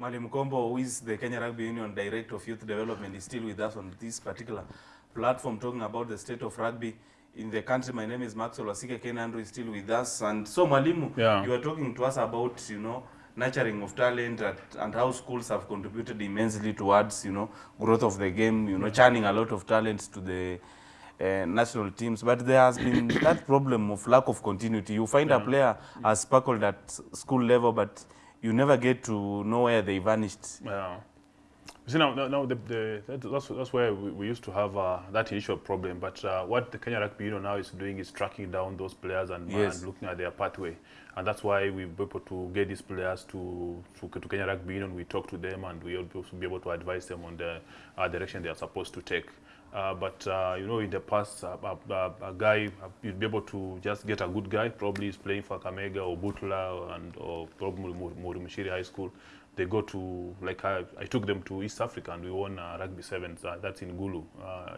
Malim Kombo, who is the Kenya Rugby Union Director of Youth Development, is still with us on this particular platform talking about the state of rugby in the country. My name is Maxwell Wasike. Ken Andrew is still with us. And so, Malimu, Yeah. you are talking to us about, you know, nurturing of talent at, and how schools have contributed immensely towards, you know, growth of the game, you know, churning a lot of talents to the uh, national teams. But there has been that problem of lack of continuity. You find yeah. a player has sparkled at school level, but you never get to know where they vanished. Yeah. You see now, now, the, the, that, that's, that's where we, we used to have uh, that initial problem. But uh, what the Kenya Rugby Union now is doing is tracking down those players and, Yes. and looking at their pathway. And that's why we're able to get these players to, to, to Kenya Rugby Union. We talk to them and we also be able to advise them on the uh, direction they are supposed to take. Uh, but uh, you know, in the past, uh, uh, uh, a guy uh, you'd be able to just get a good guy. Probably he's playing for Kamega or Butla and or probably Murimishiri High School. They go to like I, I took them to East Africa and we won rugby sevens. That's in Gulu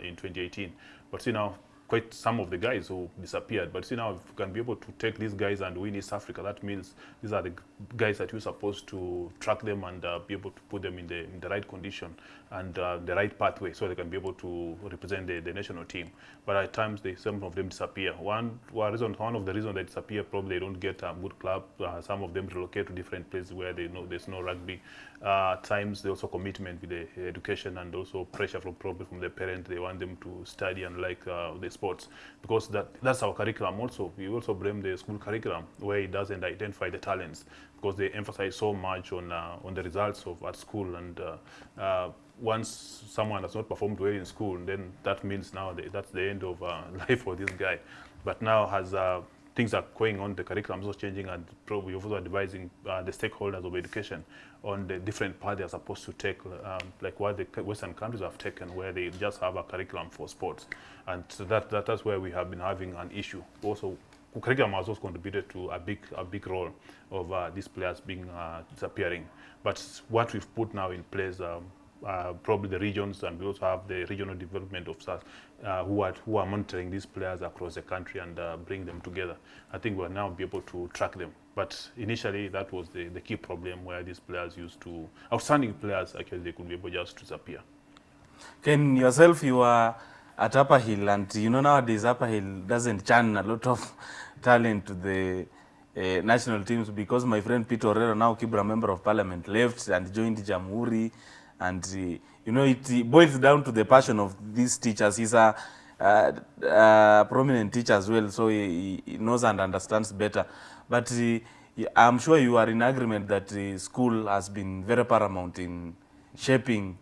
in 2018. But see now, quite some of the guys who disappeared. But see now, if you can be able to take these guys and win East Africa, that means these are the guys that you're supposed to track them and uh, be able to put them in the in the right condition and uh, the right pathway, so they can be able to represent the, the national team. But at times, they, some of them disappear. One, one reason, one of the reasons they disappear, probably they don't get a good club. Uh, some of them relocate to different places where they know there's no rugby. Uh, times, they also commitment with the education and also pressure from probably from the parents. They want them to study and like uh, the sports because that that's our curriculum. Also, we also blame the school curriculum where it doesn't identify the talents because they emphasize so much on uh, on the results of at school and uh, uh, once someone has not performed well in school, then that means now that's the end of uh, life for this guy. But now has uh, things are going on, the curriculum is also changing and probably also advising uh, the stakeholders of education on the different path they are supposed to take, um, like what the Western countries have taken, where they just have a curriculum for sports. And so that, that that's where we have been having an issue. Also, curriculum has also contributed to a big a big role of uh, these players being uh, disappearing. But what we've put now in place, um, uh, probably the regions, and we also have the regional development officers uh, who are who are monitoring these players across the country and uh, bring them together. I think we'll now be able to track them. But initially, that was the, the key problem where these players used to outstanding players actually they could be able just to disappear. Ken, yourself, you are at Upper Hill, and you know nowadays Upper Hill doesn't churn a lot of talent to the uh, national teams because my friend Peter Orero, now Kibra member of parliament, left and joined Jamhuri, and uh, you know it, boils down to the passion of these teachers. He's a uh, uh, prominent teacher as well, so he, he knows and understands better. But uh, I'm sure you are in agreement that the school has been very paramount in shaping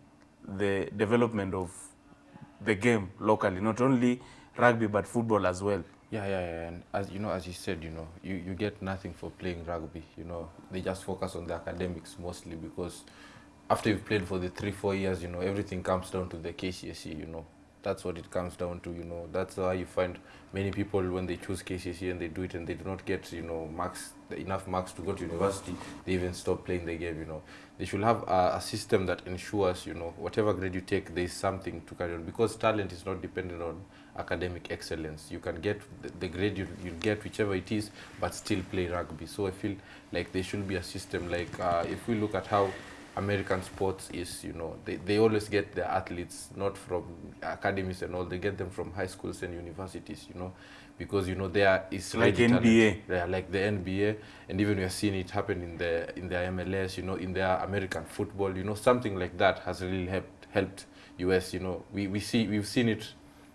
the development of the game locally, not only rugby but football as well. Yeah, yeah, yeah. And as you know, as you said, you know, you, you get nothing for playing rugby. You know, they just focus on the academics mostly because after you've played for the three, four years, you know, everything comes down to the KCSE. You know, that's what it comes down to. You know, that's why you find many people when they choose KCSE and they do it and they do not get, you know, marks enough marks to go to university, they even stop playing the game. You know, they should have a, a system that ensures, you know, whatever grade you take, there is something to carry on because talent is not dependent on academic excellence. You can get the, the grade you, you get, whichever it is, but still play rugby. So I feel like there should be a system like uh, if we look at how American sports is, you know, they, they always get their athletes not from academies and all, they get them from high schools and universities, you know, because, you know, there is Like ready talent. NBA. Yeah, like the NBA, and even we are seeing it happen in the in the MLS, you know, in their American football, you know, something like that has really helped helped US. You know, we we see we've seen it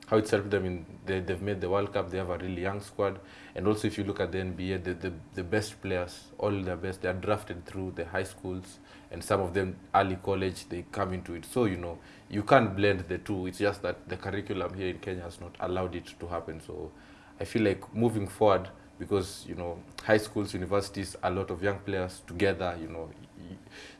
how it's helped them in they, they've made the World Cup. They have a really young squad, and also if you look at the NBA, the the, the best players, all their best, they are drafted through the high schools, and some of them early college. They come into it, so you know you can't blend the two. It's just that the curriculum here in Kenya has not allowed it to happen. So I feel like moving forward because you know high schools universities a lot of young players together you know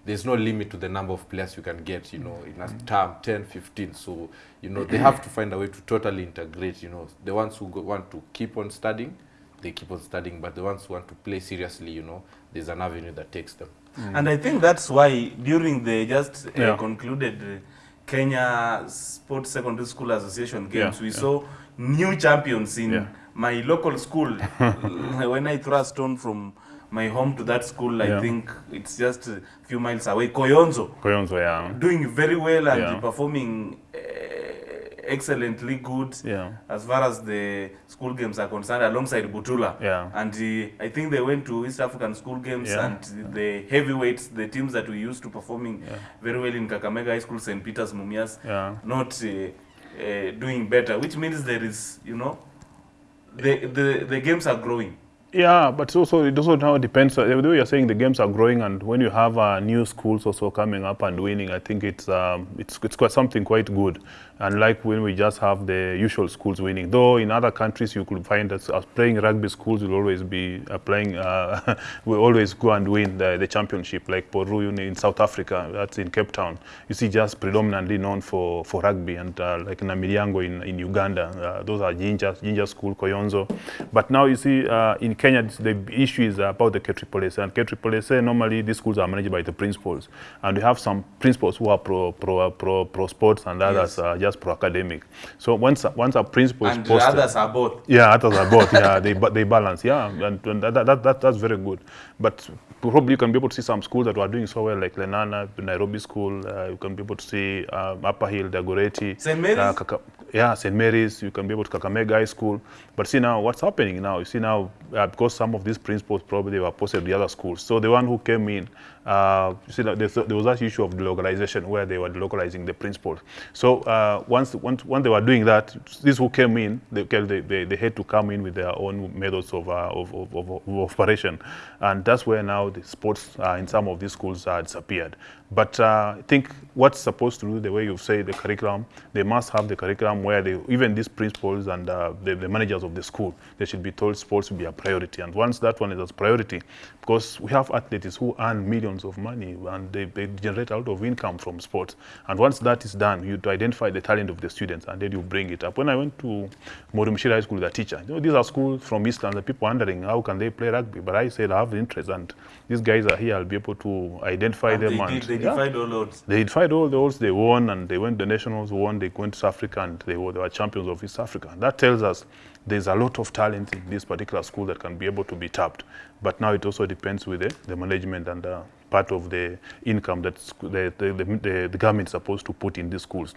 there's no limit to the number of players you can get you know in a term 10 15 so you know they have to find a way to totally integrate you know the ones who go, want to keep on studying they keep on studying but the ones who want to play seriously you know there's an avenue that takes them And I think that's why during the just uh, Yeah. concluded uh, Kenya Sports Secondary School Association games, Yeah, we yeah. saw new champions in Yeah. My local school. when I throw a stone from my home to that school, I Yeah. think it's just a few miles away. Koyonzo, Koyonzo, yeah. doing very well and Yeah. performing uh, excellently good Yeah. as far as the school games are concerned, alongside Butula. Yeah. And uh, I think they went to East African school games Yeah. and the heavyweights, the teams that we used to performing yeah. very well in Kakamega High School, St. Peter's, Mumias, Yeah. not uh, uh, doing better, which means there is, you know, the, the, the games are growing. Yeah, but also it also now depends. Uh, the way you're saying the games are growing, and when you have uh, new schools also coming up and winning, I think it's um, it's it's quite something quite good. Unlike when we just have the usual schools winning, though in other countries you could find that playing rugby schools will always be uh, playing, uh, will always go and win the, the championship. Like Poru in, South Africa, that's in Cape Town. You see, just predominantly known for, for rugby, and uh, like Namilyango in, in Uganda, uh, those are Ginger Ginger School, Koyonzo. But now you see uh, in Kenya, the issue is about the KSSS, and KSSS normally these schools are managed by the principals, and we have some principals who are pro pro pro, pro sports, and others Yes. are just pro academic. So once once a principal is And posted, others are both. yeah, others are both. Yeah, they they balance. Yeah, and, and that, that, that that's very good. But probably you can be able to see some schools that are doing so well, like Lenana, Nairobi School. Uh, you can be able to see um, Upper Hill, Dagoretti, St. Mary's? uh, Kaka- yeah, St. Mary's. You can be able to Kakamega High School. But see now, what's happening now? You see now, uh, because some of these principals probably were posted to the other schools. So the one who came in, uh, you see that there was that issue of delocalization where they were delocalizing the principals. So uh, once, once, when they were doing that, these who came in, they, they, they, they had to come in with their own methods of, uh, of, of, of, of operation. And that's where now the sports uh, in some of these schools uh, disappeared. But uh, I think what's supposed to do, the way you say the curriculum, they must have the curriculum where they, even these principals and uh, the, the managers of the school, they should be told sports will be a priority. And once that one is a priority, because we have athletes who earn millions of money and they, they generate a lot of income from sports. And once that is done, you to identify the talent of the students and then you bring it up. When I went to Morumishira High School with a teacher, you know, these are schools from Eastland, the people wondering how can they play rugby. But I said I have interest and these guys are here, I'll be able to identify And them. they, and, did, they yeah. defied all odds. They defied all the odds. They won, and they went the nationals. Won. They went to South Africa, and they were, they were champions of East Africa. That tells us there's a lot of talent in this particular school that can be able to be tapped. But now it also depends with the, the management and part of the income that the, the, the, the government is supposed to put in these schools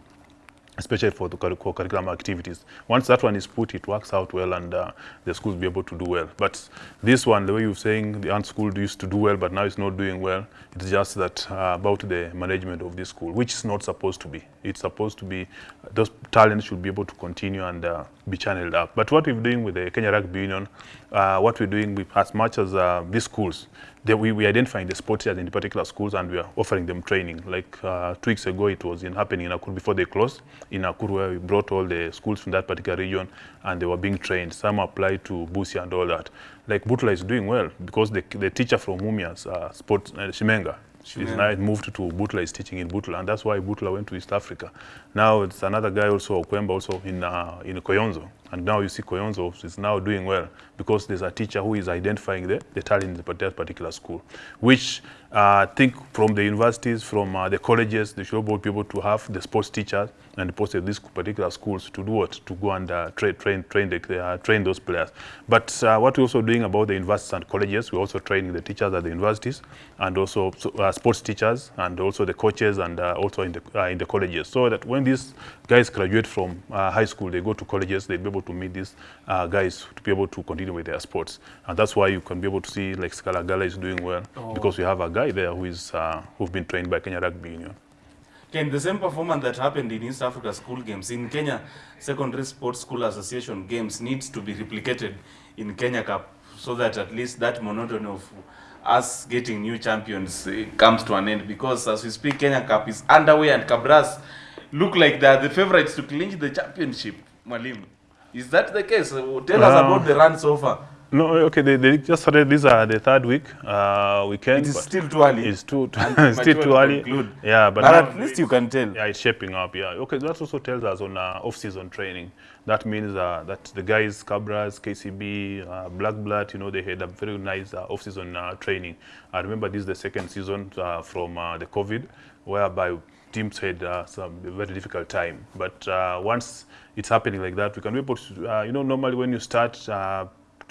especially for the curri- co-curriculum activities. Once that one is put, it works out well and uh, the schools be able to do well. But this one, the way you're saying the ant school used to do well, but now it's not doing well, it's just that uh, about the management of this school, which is not supposed to be. It's supposed to be, those talents should be able to continue and uh, be channeled up. But what we're doing with the Kenya Rugby Union, uh, what we're doing with as much as uh, these schools, they, we, we identifying the sports teachers in the particular schools and we are offering them training. Like uh, two weeks ago, it was in happening in Akuru before they closed. In Akuru, where we brought all the schools from that particular region and they were being trained. Some applied to busi and all that. Like Butla is doing well because the, the teacher from Mumias, uh, sports, uh, Shimenga, She's yeah. now moved to Butla, is teaching in Butla, and that's why Butla went to East Africa. Now it's another guy also, Okwemba, also in uh, in Koyonzo, and now you see Koyonzo is now doing well because there's a teacher who is identifying the, the talent in that particular school, which uh, I think from the universities, from uh, the colleges, they should be able to have the sports teachers and post at these particular schools to do what? To go and uh, train, train, train, the, uh, train those players. But uh, what we're also doing about the universities and colleges, we're also training the teachers at the universities and also uh, sports teachers and also the coaches and uh, also in the, uh, in the colleges. So that when these guys graduate from uh, high school, they go to colleges, they'll be able to meet these uh, guys to be able to continue with their sports. And that's why you can be able to see like Scala Gala is doing well because we have a guy there who is uh, who've been trained by Kenya Rugby Union. Ken, the same performance that happened in East Africa school games in Kenya Secondary Sports School Association games needs to be replicated in Kenya Cup so that at least that monotony of us getting new champions eh, comes to an end because as we speak Kenya Cup is underway and Cabras look like they are the favorites to clinch the championship. Malim. is that the case? Tell Tell us about the run so far. No, okay, they, they just started, these are the third week, uh, weekend. It is still too early. It's too, it's still too early. conclude. Yeah, but, But now- at least you can tell. Yeah, it's shaping up. Yeah. Okay, that also tells us on uh, off-season training. That means uh, that the guys, Kabras, KCB, uh, Black Blood, you know, they had a very nice uh, off-season uh, training. I remember this is the second season uh, from uh, the COVID, whereby teams had uh, some very difficult time. But uh, once it's happening like that, we can be able to, uh, you know, normally when you start uh,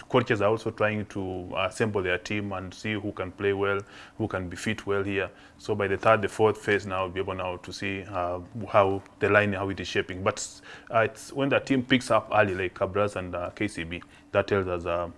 coaches are also trying to assemble their team and see who can play well, who can be fit well here. So by the third, the fourth phase now, we'll be able now to see uh, how the line, how it is shaping. But uh, it's when the team picks up early, like Kabras and uh, KCB, that tells us uh,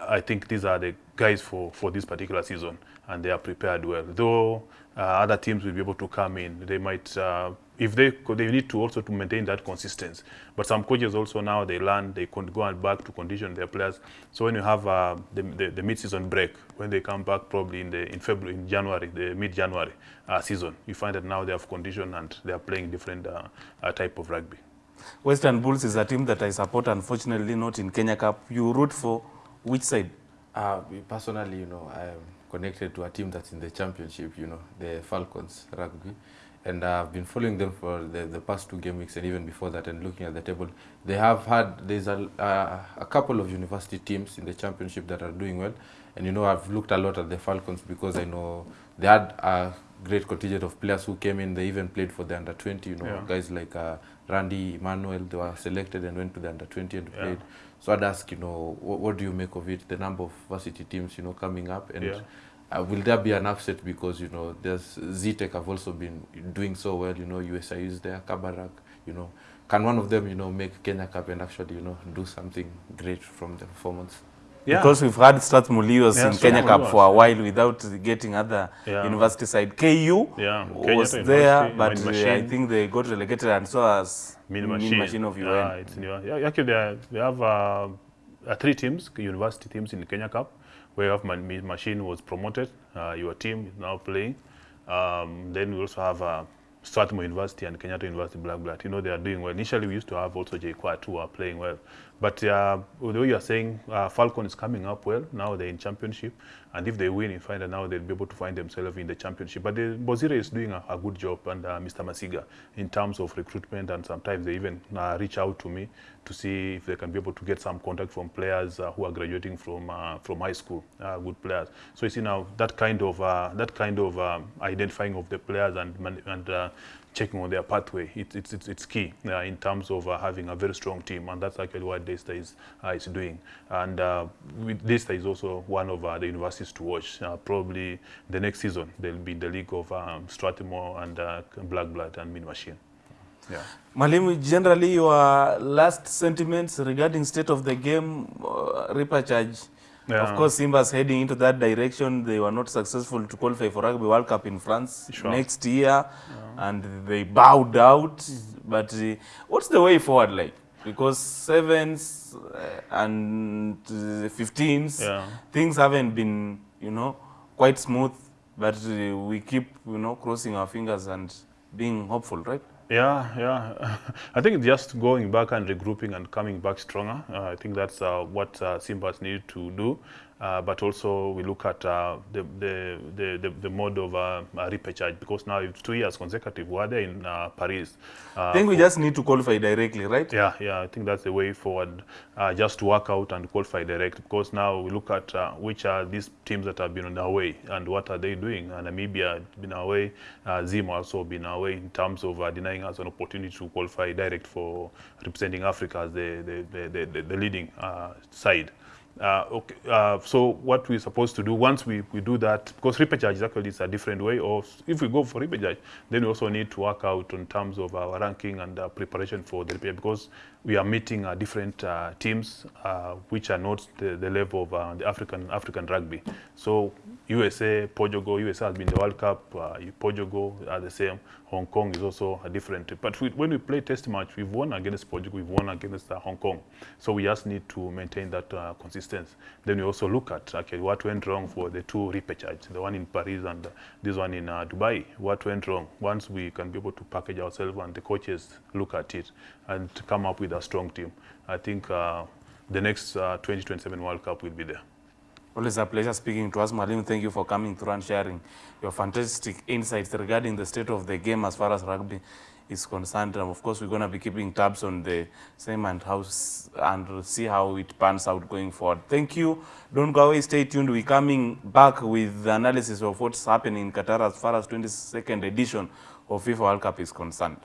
I think these are the guys for, for this particular season, and they are prepared well. Though uh, other teams will be able to come in, they might, uh, if they they need to also to maintain that consistency. But some coaches also now they learn they can go and back to condition their players. So when you have uh, the, the, the mid-season break, when they come back probably in the in February, in January, the mid-January uh, season, you find that now they have condition and they are playing different uh, uh, type of rugby. Western Bulls is a team that I support, unfortunately not in Kenya Cup. You root for which side? Uh, personally, you know, I'm connected to a team that's in the championship, you know, the Falcons rugby. And I've been following them for the, the past two game weeks and even before that and looking at the table. They have had, there's a, uh, a couple of university teams in the championship that are doing well. And, you know, I've looked a lot at the Falcons because I know they had a great contingent of players who came in. They even played for the under 20, you know, Yeah. guys like uh, Randy Emmanuel, they were selected and went to the under 20 and Yeah. played. So I'd ask, you know, what, what do you make of it? The number of varsity teams, you know, coming up, and Yeah. Uh, will there be an upset because you know there's Zetech have also been doing so well. You know, USI is there, Kabarak. You know, can one of them, you know, make Kenya Cup and actually, you know, do something great from the performance? Because we've had Strathmore Leos Yeah, in Kenya Cup for a while without getting other Yeah. university side. KU Yeah, was Kenyatta there, but uh, I think they got relegated and so as Mean Machine. of UN. Yeah, it's new. Yeah, actually, they, they have uh, uh, three teams, university teams in the Kenya Cup, where have my Machine was promoted. Uh, your team is now playing. Um, then we also have uh, Strathmore University and Kenyatta University Black Blood. You know, they are doing well. Initially, we used to have also JQuad who are playing well. But uh, the way you are saying, uh, Falcon is coming up well. Now they're in championship. And if they win, you find now they'll be able to find themselves in the championship. But the, Bozire is doing a, a good job under Mr. Masiga in terms of recruitment. And sometimes they even uh, reach out to me to see if they can be able to get some contact from players uh, who are graduating from uh, from high school, uh, good players. So you see now that kind of uh, that kind of um, identifying of the players and and uh, checking on their pathway. It, it's it's key uh, in terms of uh, having a very strong team, and that's actually what Daystar is uh, is doing. And uh, Daystar is also one of uh, the universities to watch. Uh, probably the next season they'll be in the league of um, Strathmore and uh, Black Blood and Mean Machine. Yeah. Mwalimu, generally your last sentiments regarding state of the game, uh, repechage. Yeah. Of course, Simba's heading into that direction. They were not successful to qualify for Rugby World Cup in France Sure. next year, and they bowed out. But uh, what's the way forward like? Because sevens uh, and uh, 15s, Yeah. things haven't been, you know, quite smooth. But uh, we keep, you know, crossing our fingers and being hopeful, right? Yeah, yeah. I think just going back and regrouping and coming back stronger. Uh, I think that's uh, what uh, Simbas need to do. Uh, but also we look at uh, the, the, the, the, the mode of uh, uh, repechage because now it's two years consecutive. We're there in uh, Paris. Uh, I think we just need to qualify directly, right? yeah, yeah, I think that's the way forward. Uh, just to work out and qualify direct because now we look at uh, which are these teams that have been on their way and what are they doing. And Namibia has been away, uh, Zim also been away in terms of uh, denying us an opportunity to qualify direct for representing Africa as the, the, the, the, the leading uh, side. Uh, okay, uh, so what we're supposed to do once we, we do that, because repechage is actually it's a different way of, if we go for repechage, then we also need to work out in terms of our ranking and uh, preparation for the repechage because we are meeting uh, different uh, teams uh, which are not the, the level of the African African rugby. So USA, Portugal, USA has been the World Cup, Portugal are the same. Hong Kong is also a different. But we, when we play test match, we've won against Portugal, we've won against Hong Kong. So we just need to maintain that uh, consistency. Then we also look at okay, what went wrong for the two repechage, the one in Paris and this one in uh, Dubai. What went wrong? Once we can be able to package ourselves and the coaches look at it and come up with a strong team, I think uh, the next uh, 2027 World Cup will be there. Always a pleasure speaking to us, Malim. Thank you for coming through and sharing your fantastic insights regarding the state of the game as far as rugby is concerned. And of course, we're going to be keeping tabs on the same and house and see how it pans out going forward. Thank you. Don't go away. Stay tuned. We're coming back with the analysis of what's happening in Qatar as far as 22nd edition of FIFA World Cup is concerned.